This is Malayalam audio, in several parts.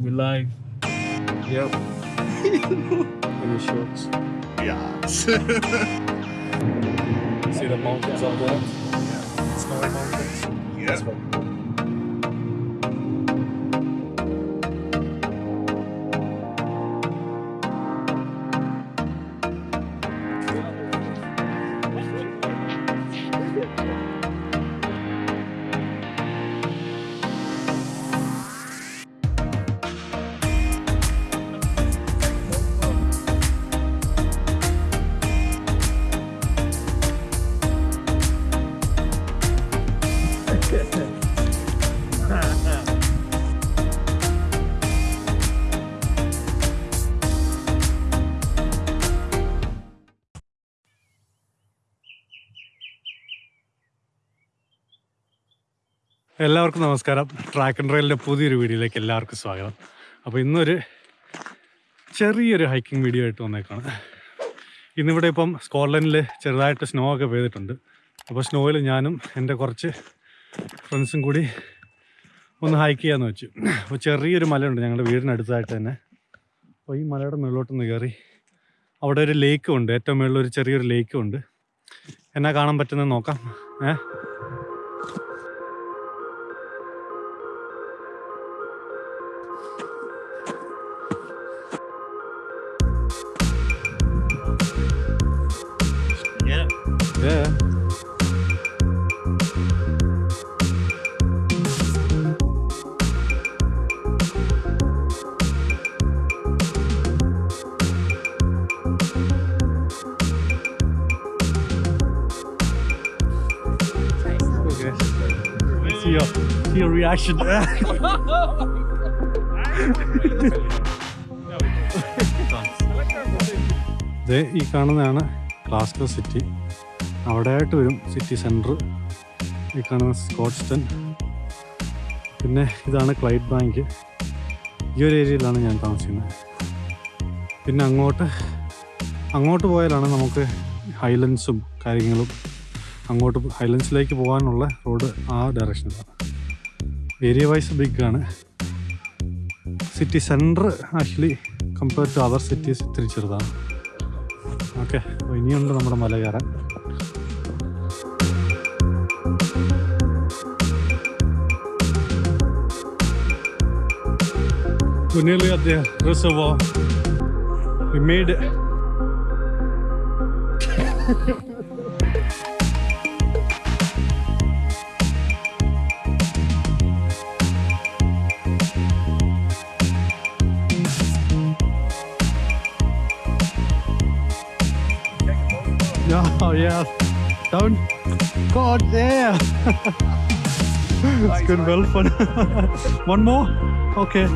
We live. Yep. In the shorts? Yeah. See the mountains on there? Yeah. Snowy mountains. yeah. എല്ലാവർക്കും നമസ്കാരം. ട്രാക്ക് ആൻഡ് റെയിലിന്റെ പുതിയൊരു വീഡിയോയിലേക്ക് എല്ലാവർക്കും സ്വാഗതം. അപ്പോൾ ഇന്നൊരു ചെറിയൊരു ഹൈക്കിംഗ് വീഡിയോ ആയിട്ട് വന്നേക്കാണ്. ഇന്നിവിടെ ഇപ്പം സ്കോട്ട്ലൻഡിൽ ചെറുതായിട്ട് സ്നോ ഒക്കെ പെയ്തിട്ടുണ്ട്. അപ്പോൾ സ്നോയിൽ ഞാനും എന്റെ കുറച്ച് ഫ്രണ്ട്സും കൂടി ഒന്ന് ഹൈക്ക് ചെയ്യാമെന്ന് വെച്ചു. അപ്പോൾ ചെറിയൊരു മലയുണ്ട് ഞങ്ങളുടെ വീടിനടുത്തായിട്ട് തന്നെ. അപ്പോൾ ഈ മലയുടെ മുകളിലോട്ടൊന്ന് കയറി അവിടെ ഒരു ലേക്കും ഉണ്ട്. ഏറ്റവും മുകളിൽ ഒരു ചെറിയൊരു ലേക്കും ഉണ്ട്. എന്നാ കാണാൻ പറ്റുന്നത് നോക്കാം. ഏഹ് Yeah. Okay. See your, see your reaction. ദേ ഈ കാണുന്നതാണ് ക്ലാസ്കോ സിറ്റി അവിടെ ആയിട്ട് വരും സിറ്റി സെന്റർ ഈ കാണുന്ന സ്കോട്ട്സ്റ്റൺ പിന്നെ ഇതാണ് ക്ലൈറ്റ് ബാങ്ക് ഈ ഒരു ഏരിയയിലാണ് ഞാൻ താമസിക്കുന്നത്. പിന്നെ അങ്ങോട്ട് അങ്ങോട്ട് പോയാലാണ് നമുക്ക് ഹൈലൻസും കാര്യങ്ങളും അങ്ങോട്ട് ഹൈലൻസിലേക്ക് പോകാനുള്ള റോഡ് ആ ഡയറക്ഷനിലാണ് ഏരിയ വൈസ് ബിഗ് ആണ്. City centre actually compare to other cities ഇത്തിരി ചെറുതാണ്. ഓക്കെ ഇനിയുണ്ട് നമ്മുടെ മല കയറാൻ We're nearly at the reservoir. We made it. Oh yeah. Down. God yeah. it's good well fun. One more? Okay.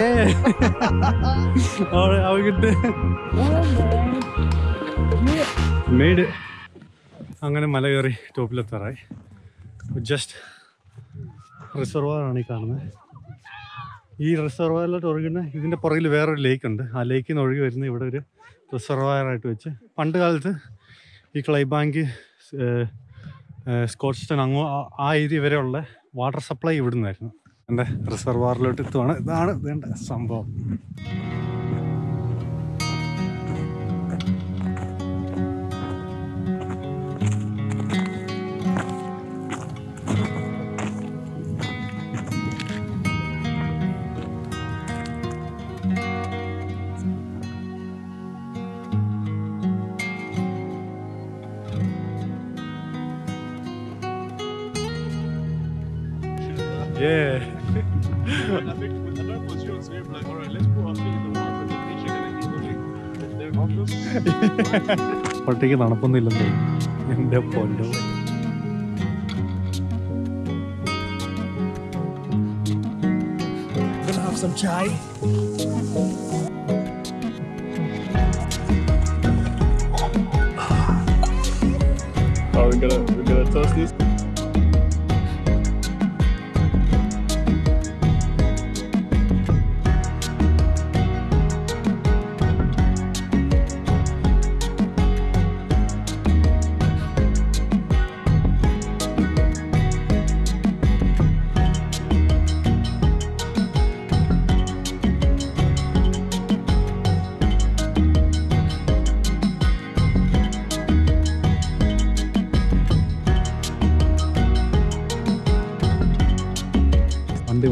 Hey. Alright, have a good day. അങ്ങനെ മല കയറി ടോപ്പിലെത്താറായി. ജസ്റ്റ് റിസർവാറാണ് ഈ കാണുന്നത് ഈ റിസർവായറിലോട്ട് ഒഴുകുന്ന ഇതിന്റെ പുറകിൽ വേറൊരു ലേക്ക് ഉണ്ട്. ആ ലേക്കിൽ നിന്ന് ഒഴുകി വരുന്ന ഇവിടെ ഒരു റിസർവായറായിട്ട് വെച്ച് പണ്ട് കാലത്ത് ഈ ക്ലൈബാങ്ക് സ്കോട്ട്സ്റ്റൺ അങ്ങോ ആ- ഏരിയ വരെയുള്ള വാട്ടർ സപ്ലൈ ഇവിടെ നിന്നായിരുന്നു എന്റെ റിസർവാറിലോട്ട് എത്തുവാണ് ഇതാണ് വേണ്ട സംഭവം Yeah. I think I know it was yours. We were like, all right, let's put our feet in the water. and then chicken and eat They're harmless. പട്ടിക്ക് തണുപ്പൊന്നുമില്ലെന്ന് എൻ്റെ പൊന്നോ Gonna have some chai. Are we gonna we're gonna toast these?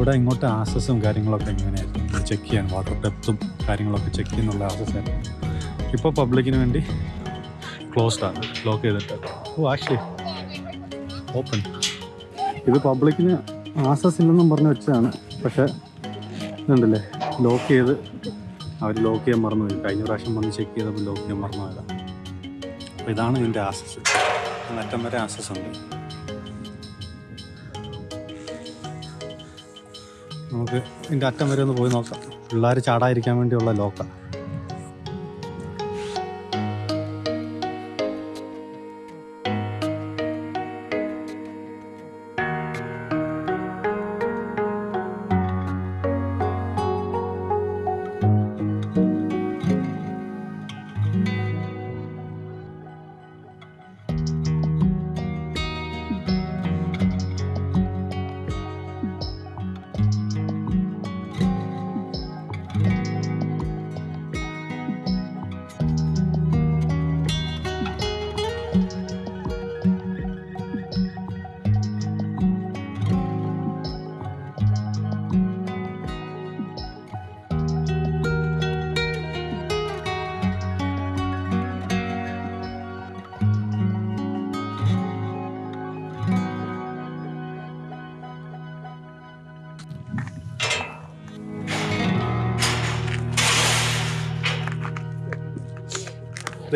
ഇവിടെ ഇങ്ങോട്ട് ആക്സസും കാര്യങ്ങളൊക്കെ എങ്ങനെയായിരുന്നു ചെക്ക് ചെയ്യാൻ വാട്ടർ ഡെപ്തും കാര്യങ്ങളൊക്കെ ചെക്ക് ചെയ്യുന്നുള്ള ആക്സസ് ആയിരുന്നു. ഇപ്പോൾ പബ്ലിക്കിന് വേണ്ടി ക്ലോസ്ഡ് ആണ് ലോക്ക് ചെയ്തിട്ട്. ഓ ആക്ച്വലി ഓപ്പൺ ഇത് പബ്ലിക്കിന് ആക്സസ് ഇല്ലെന്നും പറഞ്ഞ് വെച്ചതാണ്. പക്ഷേ ഇതുണ്ടല്ലേ ലോക്ക് ചെയ്ത് അവർ ലോക്ക് ചെയ്യാൻ മറന്നു പോയി. കഴിഞ്ഞ പ്രാവശ്യം വന്ന് ചെക്ക് ചെയ്തപ്പോൾ ലോക്ക് ചെയ്യാൻ മറന്നു പോയതാണ്. അപ്പോൾ ഇതാണ് ഇതിന്റെ ആക്സസ് അറ്റം വരെ ആക്സസ് ഉണ്ട്. നമുക്ക് ഇതിന്റെ അറ്റം വരെ ഒന്ന് പോയി നോക്കാം. പിള്ളേർ ചാടാതിരിക്കാൻ വേണ്ടിയുള്ള ലോക്കാണ്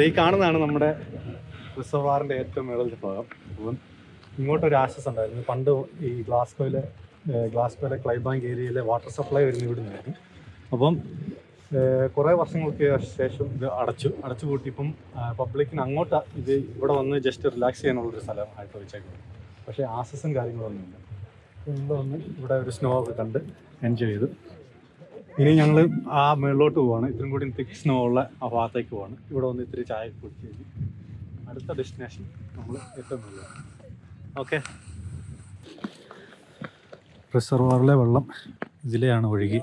ഈ കാണുന്നതാണ് നമ്മുടെ റിസർവാറിന്റെ ഏറ്റവും മുകളിലത്തെ ഭാഗം. അപ്പം ഇങ്ങോട്ടൊരു ആക്സസ് ഉണ്ടായിരുന്നു. പണ്ട് ഈ ഗ്ലാസ്കോയിലെ ഗ്ലാസ്കോയിലെ ക്ലൈബാങ്ക് ഏരിയയിലെ വാട്ടർ സപ്ലൈ വരുന്ന ഇവിടെ നിന്നായിരുന്നു. അപ്പം കുറേ വർഷങ്ങൾക്ക് ശേഷം ഇത് അടച്ചു. അടച്ചു കൂട്ടിയപ്പം പബ്ലിക്കിന് അങ്ങോട്ട് ഇത് ഇവിടെ വന്ന് ജസ്റ്റ് റിലാക്സ് ചെയ്യാനുള്ളൊരു സ്ഥലമായിട്ട് വെച്ചേക്കുന്നത് പക്ഷേ ആസസും കാര്യങ്ങളൊന്നുമില്ല. ഇവിടെ വന്ന് ഇവിടെ ഒരു സ്നോ ഒക്കെ കണ്ട് എൻജോയ് ചെയ്തു. ഇനി ഞങ്ങൾ ആ മേളിലോട്ട് പോവാണ്. ഇത്രയും കൂടി തിക് സ്നോ ഉള്ള ആ ഭാഗത്തേക്ക് പോവാണ്. ഇവിടെ വന്ന് ഇത്തിരി ചായ കുടിച്ച് അടുത്ത ഡെസ്റ്റിനേഷൻ നമ്മൾ മുകളിലാണ് ഓക്കെ റിസർവറിലെ വെള്ളം ഇതിലെയാണ് ഒഴുകി.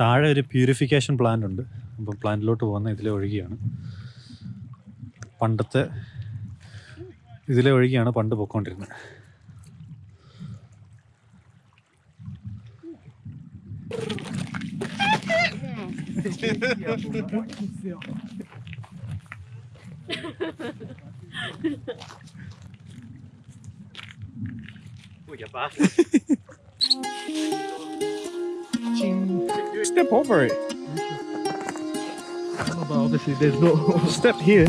താഴെ ഒരു പ്യൂരിഫിക്കേഷൻ പ്ലാന്റ് ഉണ്ട്. അപ്പം പ്ലാന്റിലോട്ട് പോകുന്ന ഇതിലെ ഒഴുകിയാണ്. പണ്ടത്തെ ഇതിലെ ഒഴുകിയാണ് പണ്ട് പൊയ്ക്കൊണ്ടിരുന്നത് Step over it. But obviously, there's no. Step here.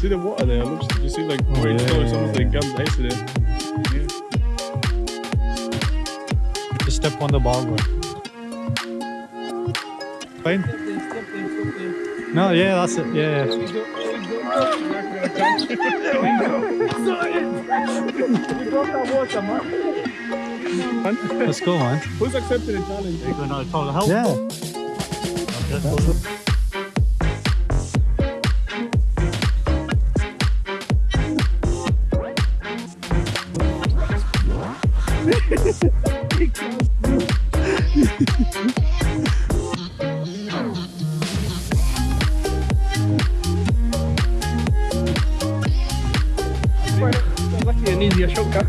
See the water there? Looks, you see like Oh, green yeah, yeah, yeah, something yeah. comes next to there. Step on the ball fine. No yeah that's it. Yeah, yeah. let's go man. Who's accepting the challenge? yeah Jasionka.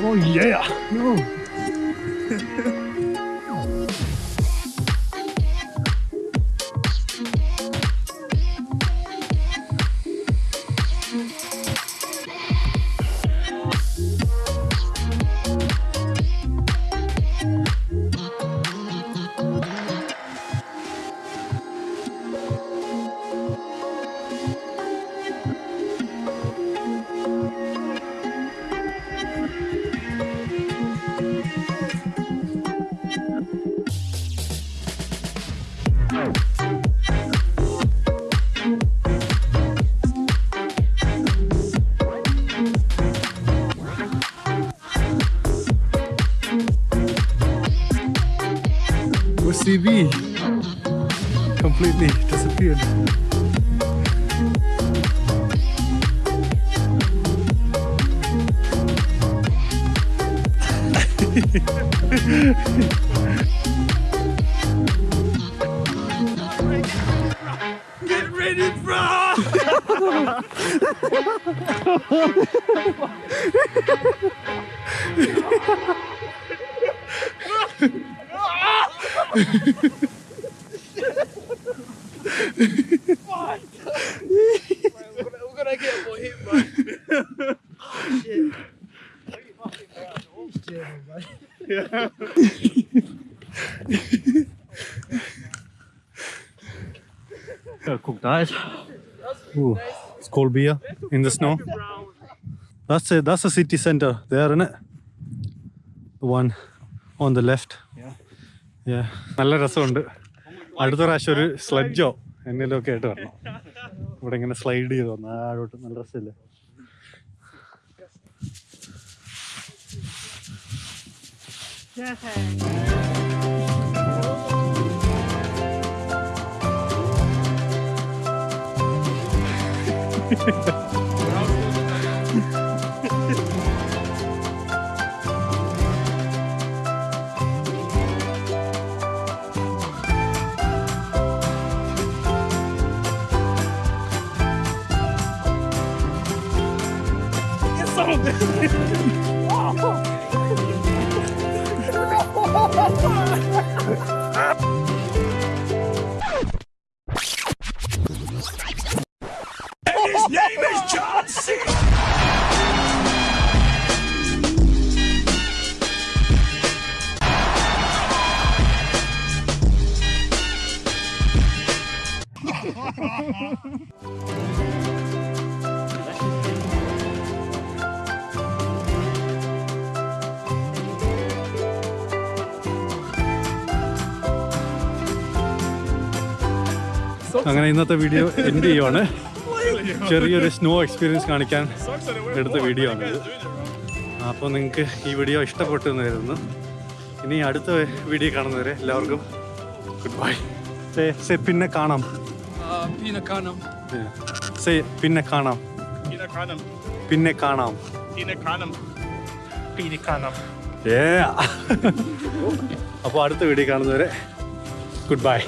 Oh yeah! No. TV completely disappeared. Get ready, bro! Disappeared. We're gonna get more hit, man. cooked eyes. Ooh, it's cold beer in the snow. That's it. That's the city center there, isn't it? The one on the left. Yeah. Yeah. നല്ല രസമുണ്ട്. അടുത്ത പ്രാവശ്യം ഒരു സ്ലഡ്ജോ എന്തെങ്കിലും ഒക്കെ ആയിട്ട് വരണം. ഇവിടെ ഇങ്ങനെ സ്ലൈഡ് ചെയ്ത് വന്നു ആഴോട്ട് നല്ല രസമില്ലേ? അങ്ങനെ ഇന്നത്തെ വീഡിയോ എൻഡ് ചെയ്യുവാണ്. ചെറിയൊരു സ്നോ എക്സ്പീരിയൻസ് കാണിക്കാൻ എടുത്ത വീഡിയോ ആണ് അപ്പോൾ നിങ്ങൾക്ക് ഈ വീഡിയോ ഇഷ്ടപ്പെട്ടു എന്ന് കരുതുന്നു ഇനി അടുത്ത വീഡിയോ കാണുന്നവരെ എല്ലാവർക്കും ഗുഡ് ബൈ സേ പിന്നെ കാണാം. പിന്നെ കാണാം. സേ പിന്നെ കാണാം. പിന്നെ കാണാം. പിന്നെ കാണാം. പിന്നെ കാണാം. അപ്പോൾ അടുത്ത വീഡിയോ കാണുന്നവരെ ഗുഡ് ബൈ